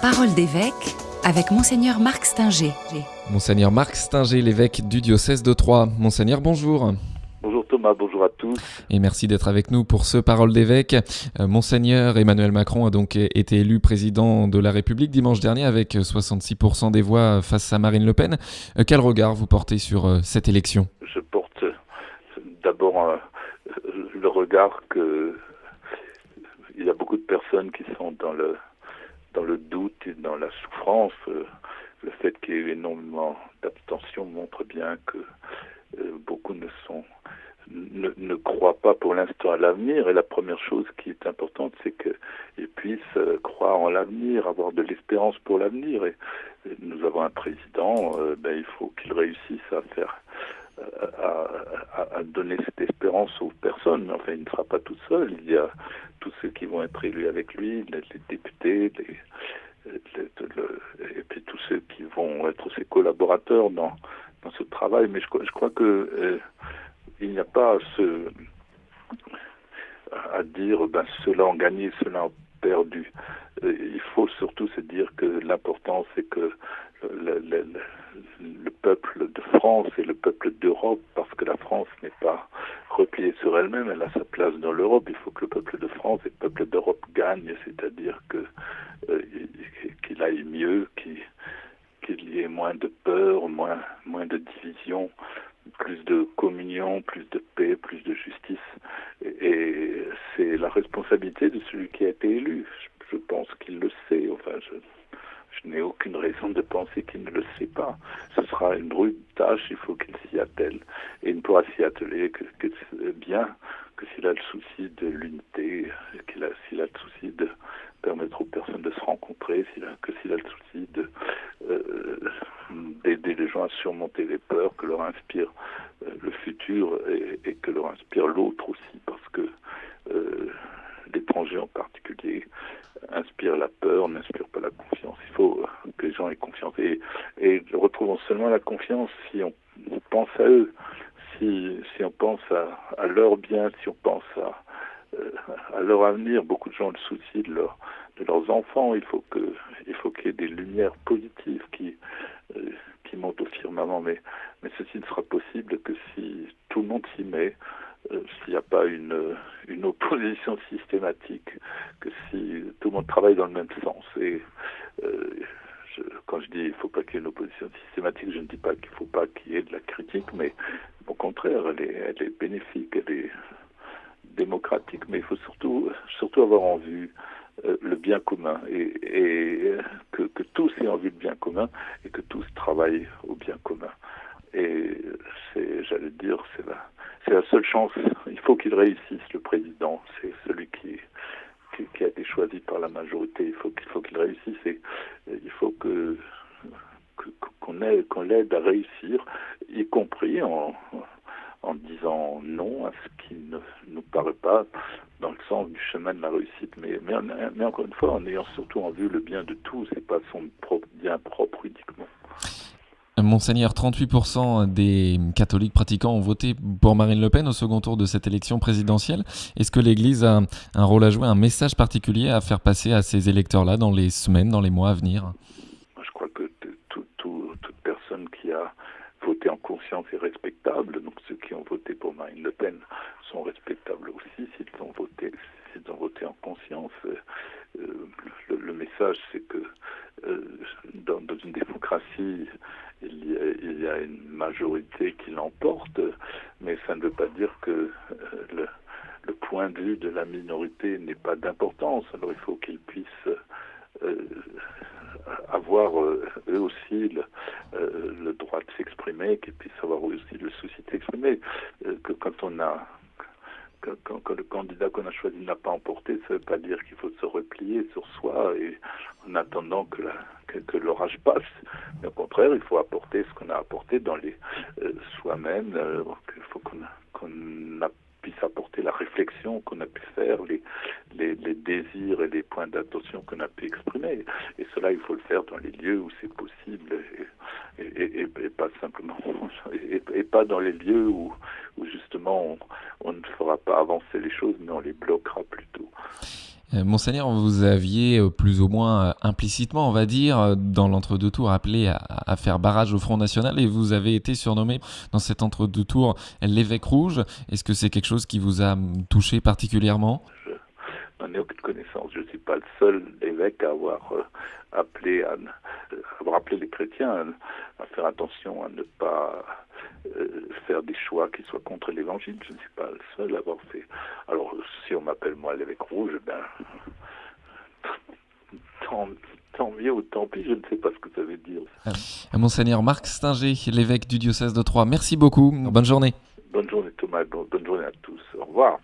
Parole d'évêque avec Monseigneur Marc Stinger. Monseigneur Marc Stinger, l'évêque du diocèse de Troyes. Monseigneur, bonjour. Bonjour Thomas, bonjour à tous. Et merci d'être avec nous pour ce Parole d'évêque. Euh, Monseigneur Emmanuel Macron a donc été élu président de la République dimanche dernier avec 66% des voix face à Marine Le Pen. Euh, quel regard vous portez sur euh, cette élection? Je porte d'abord le regard que il y a beaucoup de personnes qui sont dans le dans le doute et dans la souffrance. Euh, le fait qu'il y ait énormément d'abstention montre bien que euh, beaucoup ne croient pas pour l'instant à l'avenir. Et la première chose qui est importante, c'est qu'ils puissent euh, croire en l'avenir, avoir de l'espérance pour l'avenir. Et, nous avons un président, ben, il faut qu'il réussisse à faire à, donner cette espérance aux personnes. Enfin, il ne sera pas tout seul. Il y a tous ceux qui vont être élus avec lui, les, députés, et puis tous ceux qui vont être ses collaborateurs dans, dans ce travail. Mais je, crois que euh, il n'y a pas à, dire ben, ceux-là ont gagné, ceux-là ont perdu. Euh, il faut surtout se dire que l'important, c'est que le, le, le, peuple de France et le peuple d'Europe, parce que la France repliée sur elle-même, elle a sa place dans l'Europe. Il faut que le peuple de France et le peuple d'Europe gagnent, c'est-à-dire que euh, qu'il aille mieux, qu'il y ait moins de peur, moins moins de division, plus de communion, plus de paix, plus de justice. Et, c'est la responsabilité de celui qui a été élu. Je, pense qu'il le sait. Enfin, je n'ai aucune raison de penser qu'il ne le sait pas. Ce sera une rude tâche, il faut qu'il s'y attelle. Et il ne pourra s'y atteler que, bien que s'il a le souci de l'unité, qu'il a, s'il a le souci de permettre aux personnes de se rencontrer, s'il a, que s'il a le souci euh, d'aider les gens à surmonter les peurs que leur inspire euh, le futur et, et, que leur inspire l'autre aussi, parce que euh, en particulier inspire la peur, n'inspire pas la confiance. Il faut que les gens aient confiance. Et, et retrouvons seulement la confiance si on, pense à eux, si, on pense à, leur bien, si on pense à, euh, à leur avenir. Beaucoup de gens ont le souci de, leur, de leurs enfants. Il faut qu'il y ait des lumières positives qui euh, montent au firmament. Mais ceci ne sera possible que si tout le monde s'y met, euh, s'il n'y a pas une opposition systématique, que si tout le monde travaille dans le même sens. Et euh, quand je dis il ne faut pas qu'il y ait une opposition systématique, je ne dis pas qu'il ne faut pas qu'il y ait de la critique, mais au contraire, elle est, elle est bénéfique, elle est démocratique, mais il faut surtout, surtout avoir en vue euh, le bien commun et, et que, que tous aient en vue le bien commun et que tous travaillent au bien commun. Et c'est, j'allais dire, c'est la, c'est la seule chance. Faut qu'il réussisse, le président. C'est celui qui, a été choisi par la majorité. Il faut qu'il faut qu'il réussisse et il faut que qu'on aide, qu'on l'aide à réussir, y compris en, en disant non à ce qui ne nous paraît pas dans le sens du chemin de la réussite, mais, mais, encore une fois, en ayant surtout en vue le bien de tous et pas son bien propre uniquement. Monseigneur, 38% des catholiques pratiquants ont voté pour Marine Le Pen au second tour de cette élection présidentielle. Est-ce que l'Église a un rôle à jouer, un message particulier à faire passer à ces électeurs-là dans les semaines, dans les mois à venir? Je crois que tout, tout, toute personne qui a voté en conscience est respectable. Donc ceux qui ont voté pour Marine Le Pen sont respectables aussi s'ils ont voté, s'ils ont voté en conscience. Euh, le, le, message, c'est que euh, dans, une démocratie, y, a, une majorité qui l'emporte, mais ça ne veut pas dire que euh, le, point de vue de la minorité n'est pas d'importance. Alors il faut qu'ils puissent euh, avoir euh, eux aussi le, le droit de s'exprimer, qu'ils puissent avoir eux aussi le souci de s'exprimer. Que quand on a quand, le candidat qu'on a choisi n'a pas emporté, ça ne veut pas dire qu'il faut se replier sur soi et en attendant que, l'orage passe. Mais au contraire, il faut apporter ce qu'on a apporté dans les euh, soi-même. Euh, il faut qu'on, puisse apporter la réflexion qu'on a pu faire, les, désirs et les points d'attention qu'on a pu exprimer. Et cela, il faut le faire dans les lieux où c'est possible et, pas simplement, et, pas dans les lieux où, justement on, ne fera pas avancer les choses, mais on les bloquera plutôt. Euh, Monseigneur, vous aviez euh, plus ou moins implicitement, on va dire, dans l'entre-deux tours appelé à, faire barrage au Front National et vous avez été surnommé dans cet entre-deux tours l'évêque rouge. Est-ce que c'est quelque chose qui vous a touché particulièrement? Aucune connaissance. Je ne suis pas le seul évêque à avoir appelé, à, avoir appelé les chrétiens à faire attention à ne pas euh, faire des choix qui soient contre l'évangile. Je ne suis pas le seul à avoir fait. Alors, si on m'appelle moi l'évêque rouge, ben, tant, tant, mieux ou tant pis, je ne sais pas ce que ça veut dire. Euh, Monseigneur Marc Stinger, l'évêque du diocèse de Troyes, merci beaucoup. Bonne journée. Bonne journée Thomas, bonne journée à tous. Au revoir.